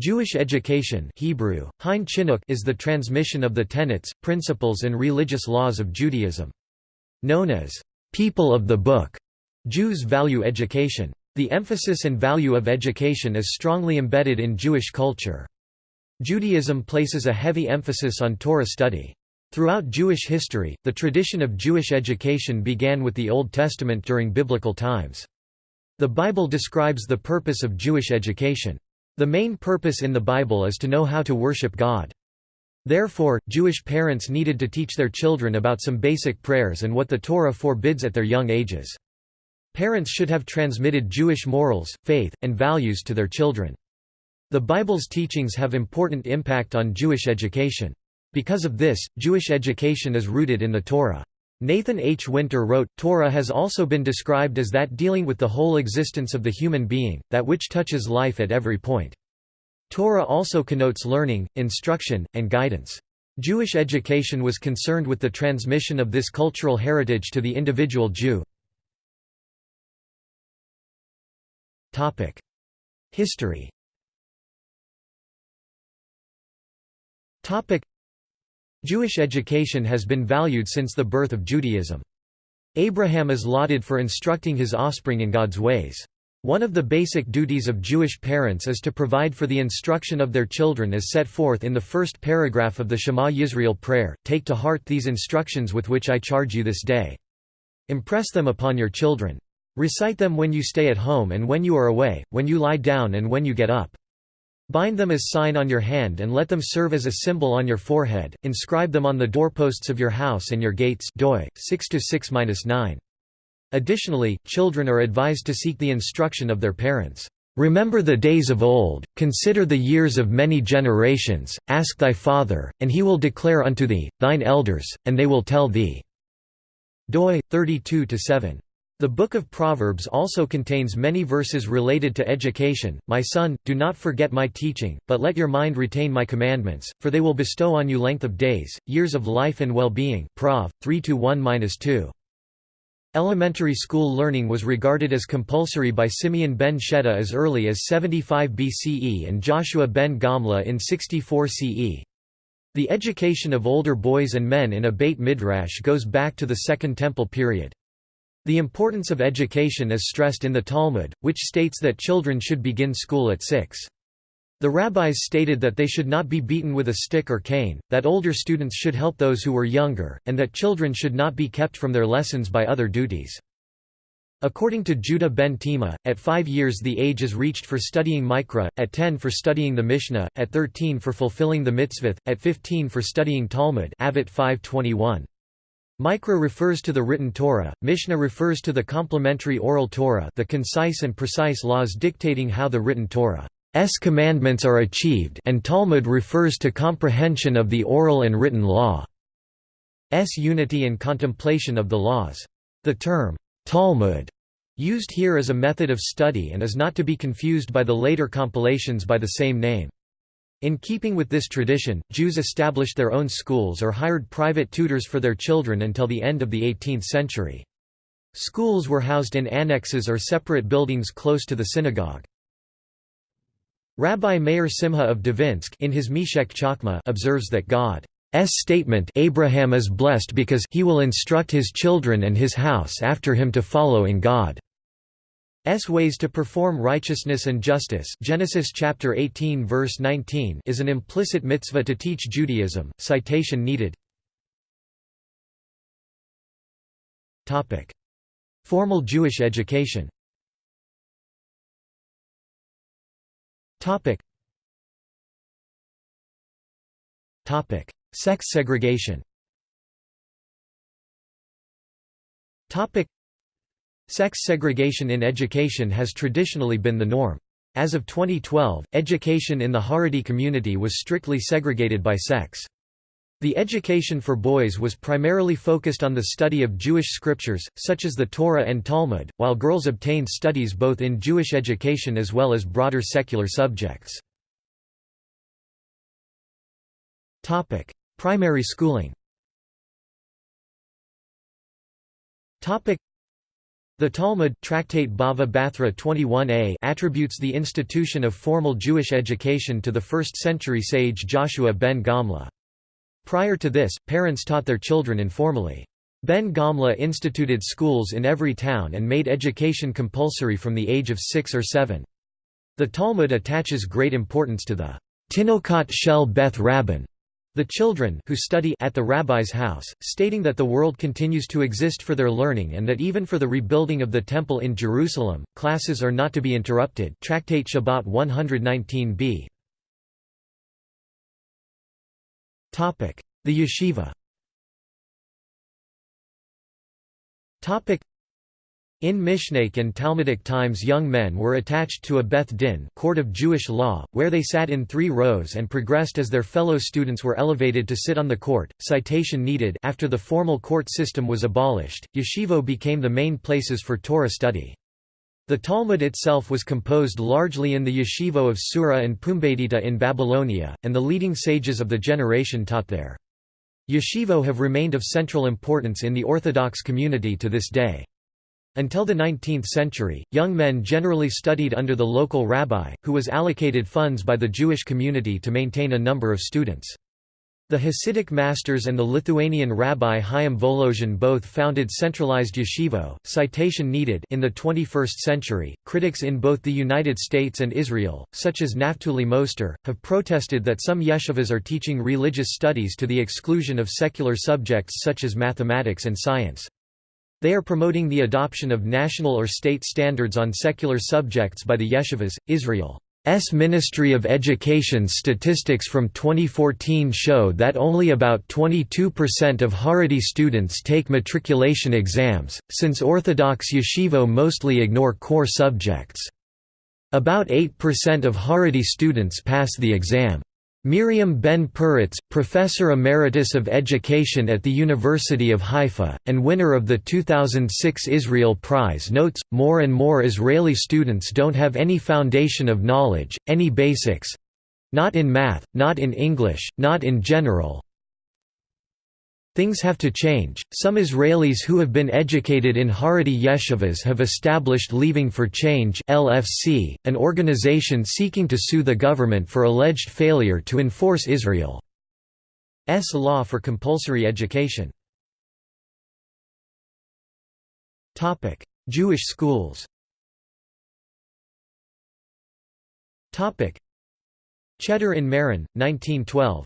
Jewish education Hebrew, Hein is the transmission of the tenets, principles and religious laws of Judaism. Known as, "...people of the book", Jews value education. The emphasis and value of education is strongly embedded in Jewish culture. Judaism places a heavy emphasis on Torah study. Throughout Jewish history, the tradition of Jewish education began with the Old Testament during biblical times. The Bible describes the purpose of Jewish education. The main purpose in the Bible is to know how to worship God. Therefore, Jewish parents needed to teach their children about some basic prayers and what the Torah forbids at their young ages. Parents should have transmitted Jewish morals, faith, and values to their children. The Bible's teachings have important impact on Jewish education. Because of this, Jewish education is rooted in the Torah. Nathan H. Winter wrote, Torah has also been described as that dealing with the whole existence of the human being, that which touches life at every point. Torah also connotes learning, instruction, and guidance. Jewish education was concerned with the transmission of this cultural heritage to the individual Jew. History Jewish education has been valued since the birth of Judaism. Abraham is lauded for instructing his offspring in God's ways. One of the basic duties of Jewish parents is to provide for the instruction of their children as set forth in the first paragraph of the Shema Yisrael prayer, Take to heart these instructions with which I charge you this day. Impress them upon your children. Recite them when you stay at home and when you are away, when you lie down and when you get up. Bind them as sign on your hand and let them serve as a symbol on your forehead, inscribe them on the doorposts of your house and your gates doi, 6 -9. Additionally, children are advised to seek the instruction of their parents. Remember the days of old, consider the years of many generations, ask thy father, and he will declare unto thee, thine elders, and they will tell thee. doi, 32–7. The Book of Proverbs also contains many verses related to education. My son, do not forget my teaching, but let your mind retain my commandments, for they will bestow on you length of days, years of life and well-being. Prov. 3-1-2. Elementary school learning was regarded as compulsory by Simeon ben Shetach as early as 75 BCE and Joshua ben Gamla in 64 CE. The education of older boys and men in a Beit Midrash goes back to the Second Temple period. The importance of education is stressed in the Talmud, which states that children should begin school at six. The rabbis stated that they should not be beaten with a stick or cane, that older students should help those who were younger, and that children should not be kept from their lessons by other duties. According to Judah ben Tima, at five years the age is reached for studying Mikra, at ten for studying the Mishnah, at thirteen for fulfilling the mitzvah, at fifteen for studying Talmud Avot 521. Mikra refers to the written Torah, Mishnah refers to the complementary oral Torah the concise and precise laws dictating how the written Torah's commandments are achieved and Talmud refers to comprehension of the oral and written law's unity and contemplation of the laws. The term, Talmud, used here as a method of study and is not to be confused by the later compilations by the same name. In keeping with this tradition, Jews established their own schools or hired private tutors for their children until the end of the 18th century. Schools were housed in annexes or separate buildings close to the synagogue. Rabbi Meir Simha of Dvinsk in his Meshech Chochmah observes that God's statement Abraham is blessed because he will instruct his children and his house after him to follow in God. S ways to perform righteousness and justice Genesis chapter 18 verse 19 is an implicit mitzvah to teach Judaism. Citation needed. Topic: Formal Jewish education. Topic. Topic: Sex segregation. Topic Sex segregation in education has traditionally been the norm. As of 2012, education in the Haredi community was strictly segregated by sex. The education for boys was primarily focused on the study of Jewish scriptures, such as the Torah and Talmud, while girls obtained studies both in Jewish education as well as broader secular subjects. Primary schooling The Talmud Tractate Bava Bathra 21a attributes the institution of formal Jewish education to the 1st century sage Joshua ben Gamla. Prior to this, parents taught their children informally. Ben Gamla instituted schools in every town and made education compulsory from the age of six or seven. The Talmud attaches great importance to the Tinokot Shel Beth Rabban, the children who study at the rabbi's house, stating that the world continues to exist for their learning and that even for the rebuilding of the temple in Jerusalem, classes are not to be interrupted. Tractate Shabbat 119b. The yeshiva in Mishnaic and Talmudic times young men were attached to a Beth Din court of Jewish law, where they sat in three rows and progressed as their fellow students were elevated to sit on the court. Citation needed After the formal court system was abolished, yeshivot became the main places for Torah study. The Talmud itself was composed largely in the yeshivot of Sura and Pumbedita in Babylonia, and the leading sages of the generation taught there. Yeshivot have remained of central importance in the Orthodox community to this day. Until the 19th century, young men generally studied under the local rabbi, who was allocated funds by the Jewish community to maintain a number of students. The Hasidic masters and the Lithuanian rabbi Chaim Volozhin both founded centralized yeshivot. Citation needed in the 21st century. Critics in both the United States and Israel, such as Naftuli Moster, have protested that some yeshivas are teaching religious studies to the exclusion of secular subjects such as mathematics and science. They are promoting the adoption of national or state standards on secular subjects by the yeshivas. Israel's Ministry of Education statistics from 2014 show that only about 22% of Haredi students take matriculation exams, since Orthodox yeshivot mostly ignore core subjects. About 8% of Haredi students pass the exam. Miriam Ben Peretz, Professor Emeritus of Education at the University of Haifa, and winner of the 2006 Israel Prize. Notes, more and more Israeli students don't have any foundation of knowledge, any basics—not in math, not in English, not in general, Things have to change. Some Israelis who have been educated in Haredi yeshivas have established Leaving for Change (LFC), an organization seeking to sue the government for alleged failure to enforce Israel's law for compulsory education. Topic: Jewish schools. Topic: Cheder in Marin, 1912.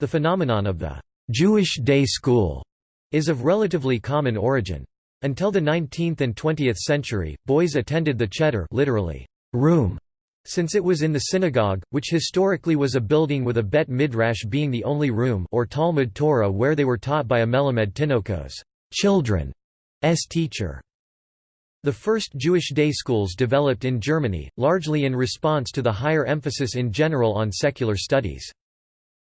The phenomenon of the Jewish day school is of relatively common origin. Until the 19th and 20th century, boys attended the cheder literally, room, since it was in the synagogue, which historically was a building with a bet midrash being the only room or Talmud Torah where they were taught by a melamed tinokos children's teacher. The first Jewish day schools developed in Germany, largely in response to the higher emphasis in general on secular studies.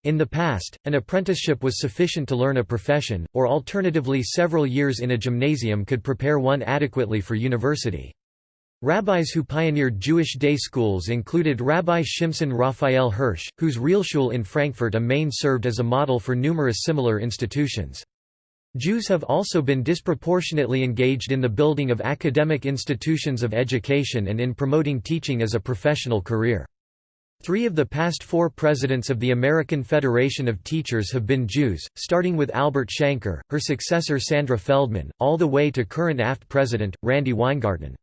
In the past, an apprenticeship was sufficient to learn a profession, or alternatively several years in a gymnasium could prepare one adequately for university. Rabbis who pioneered Jewish day schools included Rabbi Shimson Raphael Hirsch, whose Realschule in Frankfurt am Main served as a model for numerous similar institutions. Jews have also been disproportionately engaged in the building of academic institutions of education and in promoting teaching as a professional career. Three of the past four presidents of the American Federation of Teachers have been Jews, starting with Albert Shanker, her successor Sandra Feldman, all the way to current AFT president, Randy Weingarten.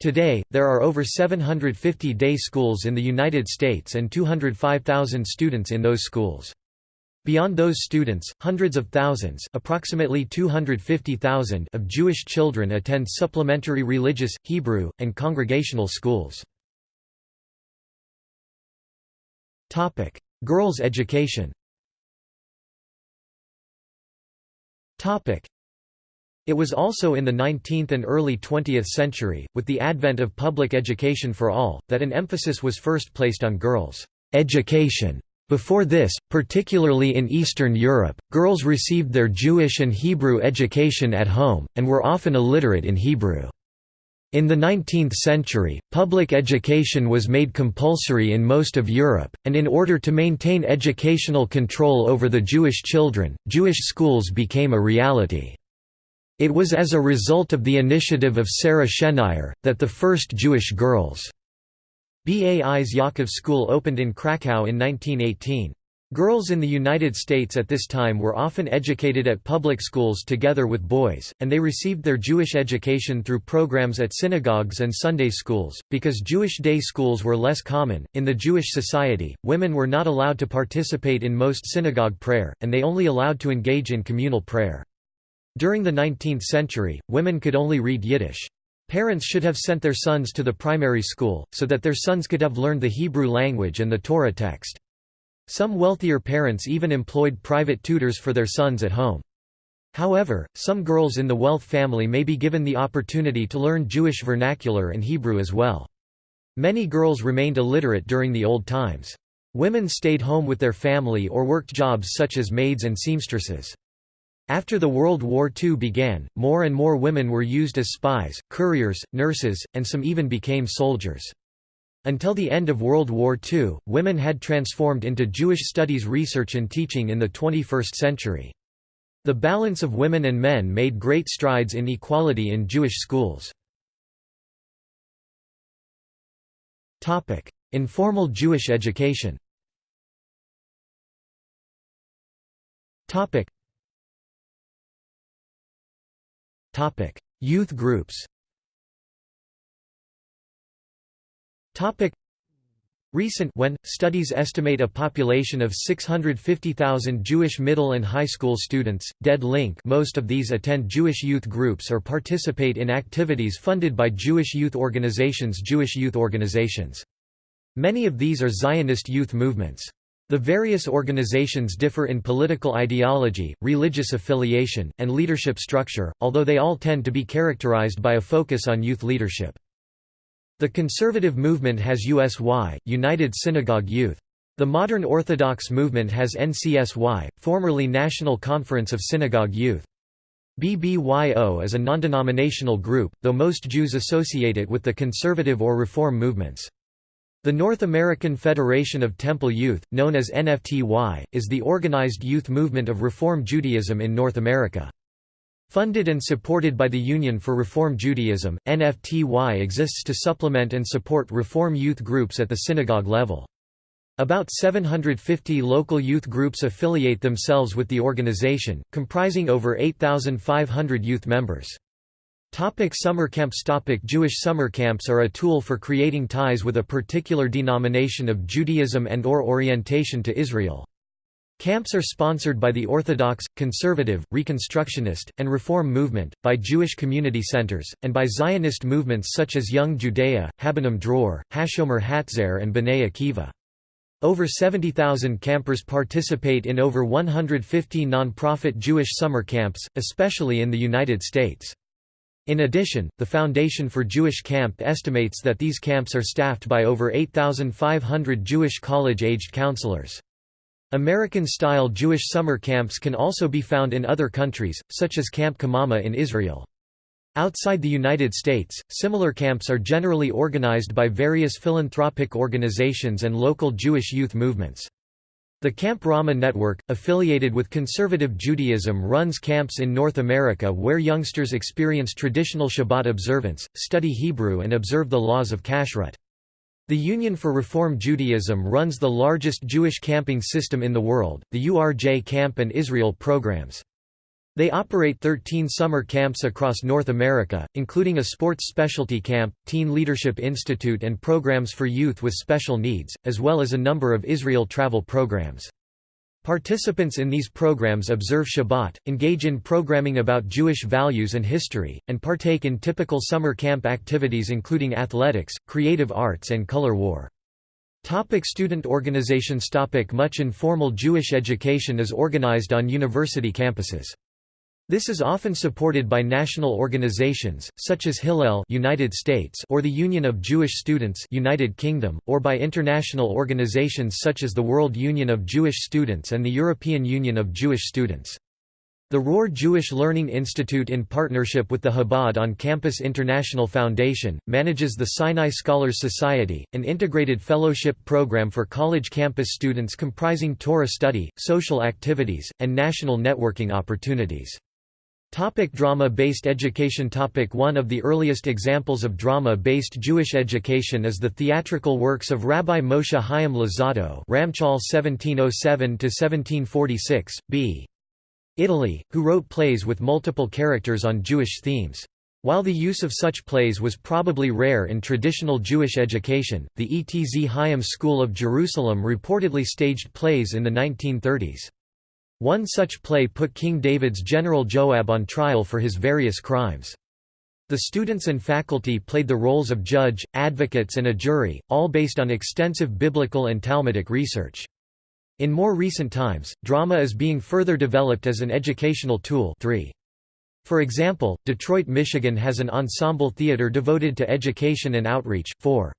Today, there are over 750 day schools in the United States and 205,000 students in those schools. Beyond those students, hundreds of thousands approximately 250,000 of Jewish children attend supplementary religious, Hebrew, and congregational schools. Topic: Girls' education. Topic: It was also in the 19th and early 20th century, with the advent of public education for all, that an emphasis was first placed on girls' education. Before this, particularly in Eastern Europe, girls received their Jewish and Hebrew education at home, and were often illiterate in Hebrew. In the 19th century, public education was made compulsory in most of Europe, and in order to maintain educational control over the Jewish children, Jewish schools became a reality. It was as a result of the initiative of Sarah Schenirer, that the first Jewish girls' Bais Yaakov School opened in Krakow in 1918. Girls in the United States at this time were often educated at public schools together with boys, and they received their Jewish education through programs at synagogues and Sunday schools. Because Jewish day schools were less common, in the Jewish society, women were not allowed to participate in most synagogue prayer, and they only allowed to engage in communal prayer. During the 19th century, women could only read Yiddish. Parents should have sent their sons to the primary school, so that their sons could have learned the Hebrew language and the Torah text. Some wealthier parents even employed private tutors for their sons at home. However, some girls in the wealth family may be given the opportunity to learn Jewish vernacular and Hebrew as well. Many girls remained illiterate during the old times. Women stayed home with their family or worked jobs such as maids and seamstresses. After the World War II began, more and more women were used as spies, couriers, nurses, and some even became soldiers. Until the end of World War II, women had transformed into Jewish studies research and teaching in the 21st century. The balance of women and men made great strides in equality in Jewish schools. Informal Jewish education Youth groups Recent when, studies estimate a population of 650,000 Jewish middle and high school students, dead link most of these attend Jewish youth groups or participate in activities funded by Jewish youth organizations Jewish youth organizations. Many of these are Zionist youth movements. The various organizations differ in political ideology, religious affiliation, and leadership structure, although they all tend to be characterized by a focus on youth leadership. The conservative movement has USY, United Synagogue Youth. The modern Orthodox movement has NCSY, formerly National Conference of Synagogue Youth. BBYO is a non-denominational group, though most Jews associate it with the conservative or reform movements. The North American Federation of Temple Youth, known as NFTY, is the organized youth movement of Reform Judaism in North America. Funded and supported by the Union for Reform Judaism, NFTY exists to supplement and support reform youth groups at the synagogue level. About 750 local youth groups affiliate themselves with the organization, comprising over 8,500 youth members. Topic summer camps Topic Jewish summer camps are a tool for creating ties with a particular denomination of Judaism and or orientation to Israel. Camps are sponsored by the Orthodox, Conservative, Reconstructionist, and Reform movement, by Jewish community centers, and by Zionist movements such as Young Judea, Habonim Dror, Hashomer Hatzair and Bnei Akiva. Over 70,000 campers participate in over 150 non-profit Jewish summer camps, especially in the United States. In addition, the Foundation for Jewish Camp estimates that these camps are staffed by over 8,500 Jewish college-aged counselors. American-style Jewish summer camps can also be found in other countries, such as Camp Kamama in Israel. Outside the United States, similar camps are generally organized by various philanthropic organizations and local Jewish youth movements. The Camp Rama Network, affiliated with Conservative Judaism runs camps in North America where youngsters experience traditional Shabbat observance, study Hebrew and observe the laws of Kashrut. The Union for Reform Judaism runs the largest Jewish camping system in the world, the URJ Camp and Israel programs. They operate 13 summer camps across North America, including a sports specialty camp, Teen Leadership Institute and programs for youth with special needs, as well as a number of Israel travel programs. Participants in these programs observe Shabbat, engage in programming about Jewish values and history, and partake in typical summer camp activities including athletics, creative arts and color war. Topic student organizations Topic Much informal Jewish education is organized on university campuses. This is often supported by national organizations, such as Hillel United States or the Union of Jewish Students United Kingdom, or by international organizations such as the World Union of Jewish Students and the European Union of Jewish Students. The Rohr Jewish Learning Institute in partnership with the Chabad on-campus International Foundation, manages the Sinai Scholars Society, an integrated fellowship program for college campus students comprising Torah study, social activities, and national networking opportunities. Topic drama-based education Topic One of the earliest examples of drama-based Jewish education is the theatrical works of Rabbi Moshe Chaim Luzzatto Ramchal 1707–1746, b. Italy, who wrote plays with multiple characters on Jewish themes. While the use of such plays was probably rare in traditional Jewish education, the Etz Chaim School of Jerusalem reportedly staged plays in the 1930s. One such play put King David's general Joab on trial for his various crimes. The students and faculty played the roles of judge, advocates and a jury, all based on extensive biblical and Talmudic research. In more recent times, drama is being further developed as an educational tool 3. For example, Detroit, Michigan has an ensemble theater devoted to education and outreach. 4.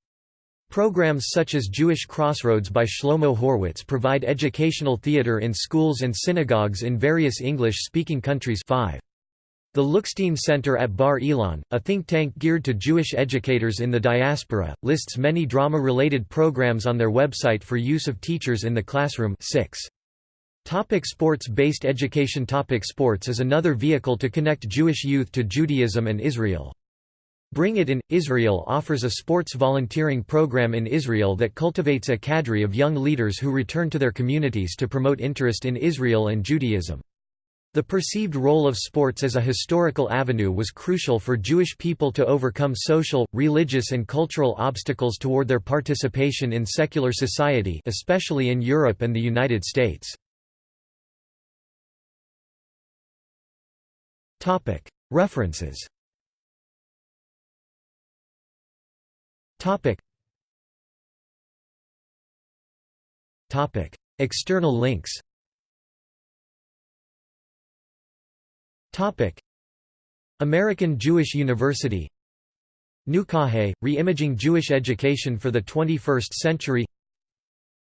Programs such as Jewish Crossroads by Shlomo Horwitz provide educational theater in schools and synagogues in various English-speaking countries 5. The Lookstein Center at Bar Ilan, a think tank geared to Jewish educators in the diaspora, lists many drama-related programs on their website for use of teachers in the classroom 6. Topic Sports-based education Topic Sports is another vehicle to connect Jewish youth to Judaism and Israel. Bring It In, Israel offers a sports volunteering program in Israel that cultivates a cadre of young leaders who return to their communities to promote interest in Israel and Judaism. The perceived role of sports as a historical avenue was crucial for Jewish people to overcome social, religious and cultural obstacles toward their participation in secular society especially in Europe and the United States. References Topic. Topic. External links. Topic. American Jewish University. Nukahe, Re-Imaging Jewish Education for the 21st Century.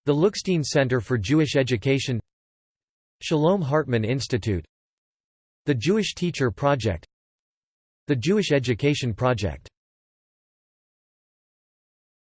The Lookstein Center for Jewish Education. Shalom Hartman Institute. The Jewish Teacher Project. The Jewish Education Project